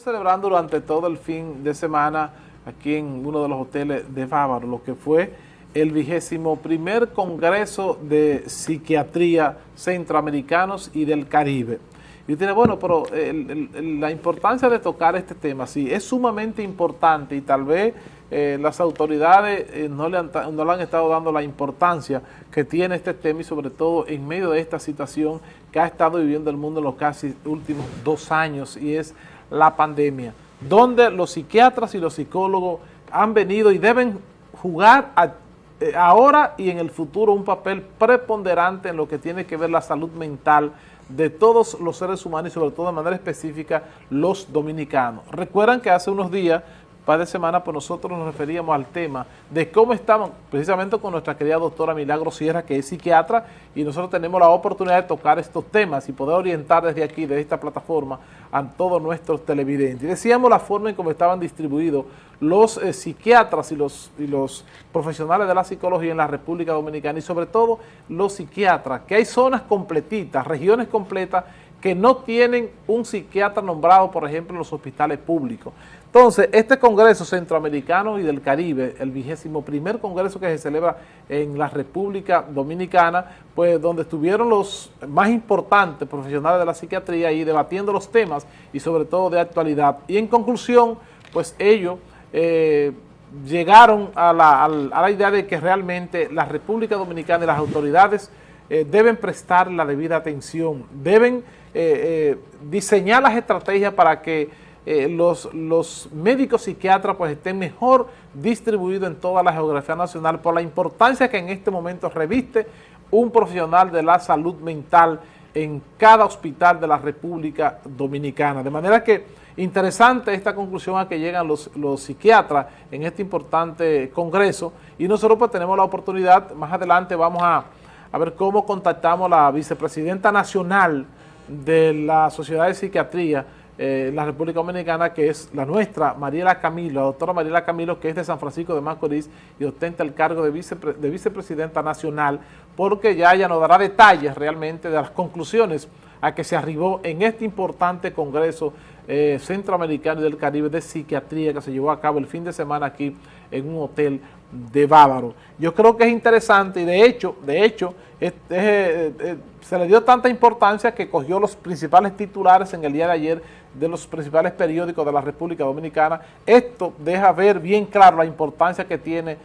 celebrando durante todo el fin de semana aquí en uno de los hoteles de Bávaro, lo que fue el vigésimo primer Congreso de Psiquiatría Centroamericanos y del Caribe. Y usted dice, bueno, pero la importancia de tocar este tema, sí, es sumamente importante y tal vez eh, las autoridades eh, no, le no le han estado dando la importancia que tiene este tema y sobre todo en medio de esta situación que ha estado viviendo el mundo en los casi últimos dos años y es la pandemia, donde los psiquiatras y los psicólogos han venido y deben jugar eh, ahora y en el futuro un papel preponderante en lo que tiene que ver la salud mental de todos los seres humanos y sobre todo de manera específica los dominicanos. Recuerdan que hace unos días par de semanas, pues nosotros nos referíamos al tema de cómo estamos, precisamente con nuestra querida doctora Milagro Sierra, que es psiquiatra, y nosotros tenemos la oportunidad de tocar estos temas y poder orientar desde aquí, desde esta plataforma, a todos nuestros televidentes. Decíamos la forma en cómo estaban distribuidos los eh, psiquiatras y los, y los profesionales de la psicología en la República Dominicana, y sobre todo los psiquiatras, que hay zonas completitas, regiones completas, que no tienen un psiquiatra nombrado, por ejemplo, en los hospitales públicos. Entonces, este Congreso Centroamericano y del Caribe, el vigésimo primer Congreso que se celebra en la República Dominicana, pues donde estuvieron los más importantes profesionales de la psiquiatría y debatiendo los temas y sobre todo de actualidad. Y en conclusión, pues ellos eh, llegaron a la, idea de que realmente la República Dominicana y las autoridades eh, deben prestar la debida atención, deben eh, eh, diseñar las estrategias para que eh, los, los médicos psiquiatras pues estén mejor distribuidos en toda la geografía nacional por la importancia que en este momento reviste un profesional de la salud mental en cada hospital de la República Dominicana. De manera que interesante esta conclusión a que llegan los, los psiquiatras en este importante congreso y nosotros pues tenemos la oportunidad, más adelante vamos a, a ver cómo contactamos a la vicepresidenta nacional de la Sociedad de Psiquiatría eh, la República Dominicana, que es la nuestra, Mariela Camilo, la doctora Mariela Camilo, que es de San Francisco de Macorís y ostenta el cargo de, de vicepresidenta nacional, porque ya ella nos dará detalles realmente de las conclusiones a que se arribó en este importante Congreso eh, Centroamericano y del Caribe de Psiquiatría que se llevó a cabo el fin de semana aquí en un hotel de Bávaro. Yo creo que es interesante y de hecho, de hecho, eh, eh, se le dio tanta importancia que cogió los principales titulares en el día de ayer de los principales periódicos de la República Dominicana. Esto deja ver bien claro la importancia que tiene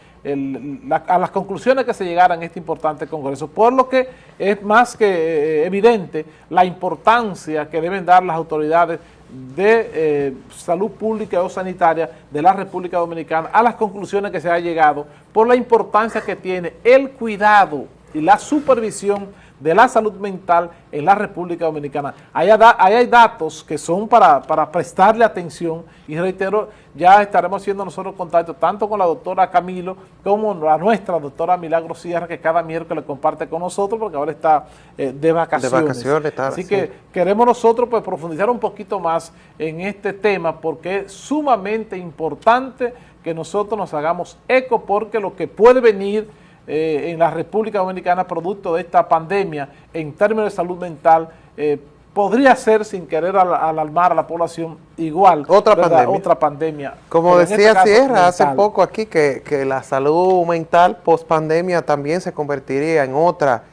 a las conclusiones que se llegaran en este importante congreso, por lo que es más que eh, evidente la importancia que deben dar las autoridades de eh, salud pública o sanitaria de la República Dominicana a las conclusiones que se ha llegado por la importancia que tiene el cuidado y la supervisión de la salud mental en la República Dominicana. Ahí, hay datos que son para, prestarle atención y reitero, ya estaremos haciendo nosotros contacto tanto con la doctora Camilo como la nuestra doctora Milagro Sierra que cada miércoles comparte con nosotros porque ahora está eh, de vacaciones. De vacaciones Así que queremos nosotros pues profundizar un poquito más en este tema porque es sumamente importante que nosotros nos hagamos eco porque lo que puede venir eh, en la República Dominicana producto de esta pandemia en términos de salud mental eh, podría ser sin querer alarmar a la población igual otra pandemia. otra pandemia. Como este decía Sierra hace poco aquí que, que la salud mental post pandemia también se convertiría en otra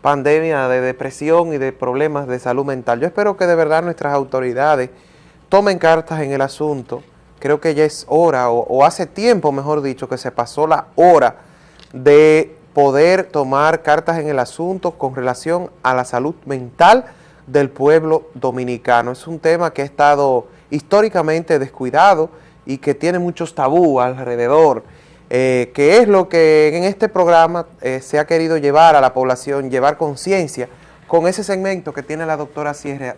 pandemia de depresión y de problemas de salud mental. Yo espero que de verdad nuestras autoridades tomen cartas en el asunto. Creo que ya es hora, o, o hace tiempo, mejor dicho, que se pasó la hora de poder tomar cartas en el asunto con relación a la salud mental del pueblo dominicano. Es un tema que ha estado históricamente descuidado y que tiene muchos tabú alrededor, eh, que es lo que en este programa eh, se ha querido llevar a la población, llevar conciencia con ese segmento que tiene la doctora Sierra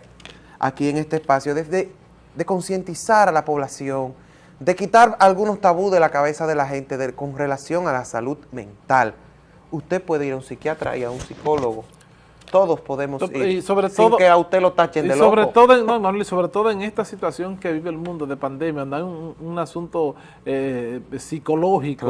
aquí en este espacio, desde de concientizar a la población, de quitar algunos tabús de la cabeza de la gente con relación a la salud mental. Usted puede ir a un psiquiatra y a un psicólogo. Todos podemos ir, y sobre sin que a usted lo tachen de sobre Todo no, sobre todo en esta situación que vive el mundo de pandemia, hay un, asunto eh, psicológico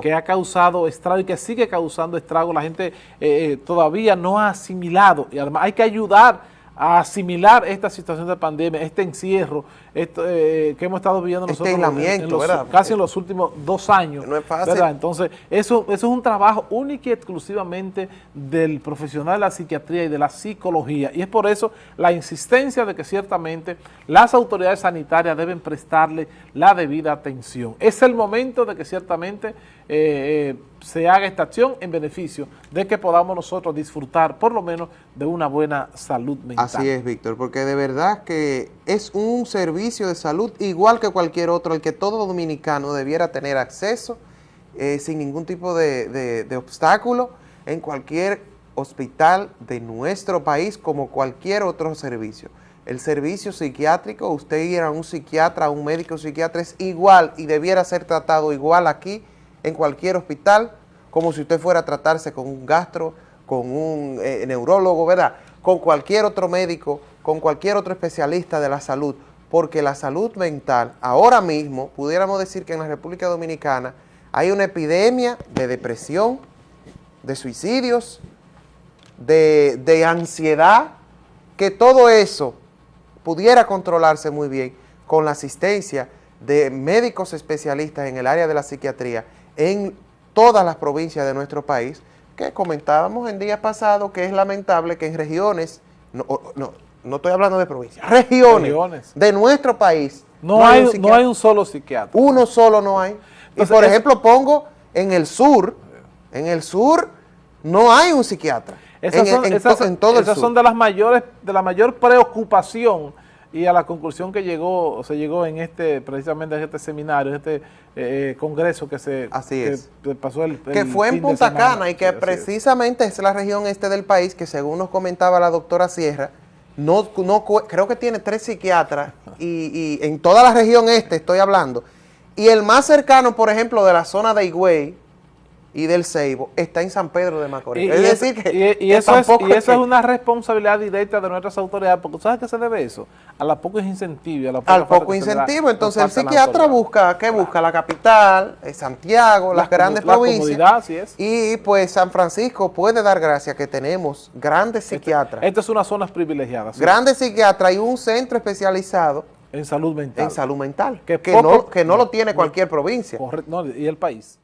que ha causado estrago y que sigue causando estrago. La gente eh, eh, todavía no ha asimilado y además hay que ayudar a asimilar esta situación de pandemia, este encierro, esto, eh, que hemos estado viviendo este nosotros aislamiento, ¿verdad? casi en los últimos dos años. No es fácil. ¿verdad? Entonces, eso, eso es un trabajo único y exclusivamente del profesional de la psiquiatría y de la psicología. Y es por eso la insistencia de que ciertamente las autoridades sanitarias deben prestarle la debida atención. Es el momento de que ciertamente eh, eh, se haga esta acción en beneficio de que podamos nosotros disfrutar por lo menos de una buena salud mental. Así es, Víctor, porque de verdad que es un servicio de salud igual que cualquier otro, el que todo dominicano debiera tener acceso eh, sin ningún tipo de, de, de obstáculo en cualquier hospital de nuestro país como cualquier otro servicio. El servicio psiquiátrico, usted ir a un psiquiatra, a un médico psiquiatra es igual y debiera ser tratado igual aquí en cualquier hospital, como si usted fuera a tratarse con un gastro, con un eh, neurólogo, ¿verdad? Con cualquier otro médico, con cualquier otro especialista de la salud, porque la salud mental, ahora mismo, pudiéramos decir que en la República Dominicana hay una epidemia de depresión, de suicidios, de, de ansiedad, que todo eso pudiera controlarse muy bien con la asistencia de médicos especialistas en el área de la psiquiatría en todas las provincias de nuestro país, que comentábamos en días pasados que es lamentable que en regiones, no, no, no estoy hablando de provincias, regiones, regiones. de nuestro país. No, no, hay, un no, hay, un solo psiquiatra. Uno solo no hay. Entonces, y por es, ejemplo pongo en el sur, en el sur no hay un psiquiatra. Esas son, en, esas, en todo esas son de las mayores, de la mayor preocupación y a la conclusión que llegó, se llegó en este, precisamente en este seminario, en este eh, congreso que se así es. Que pasó el, el Que fue en Punta Cana y que sí, precisamente es. es la región este del país que según nos comentaba la doctora Sierra, no, no creo que tiene tres psiquiatras y, y en toda la región este estoy hablando, y el más cercano, por ejemplo, de la zona de Higüey, y del Ceibo está en San Pedro de Macorís. Es decir, que, y, eso, es, y eso es una responsabilidad directa de nuestras autoridades, porque ¿sabes qué se debe eso? A la poco incentivo. A la al poco incentivo. Entonces el psiquiatra busca, ¿qué busca? La capital, Santiago, las, grandes la provincias. Es. Y pues San Francisco puede dar gracias que tenemos grandes psiquiatras. Estas son unas zonas privilegiadas. ¿sí? Grandes psiquiatras y un centro especializado en salud mental. En salud mental. Que, que poco, no, que no lo tiene cualquier provincia. Correcto, no, y el país.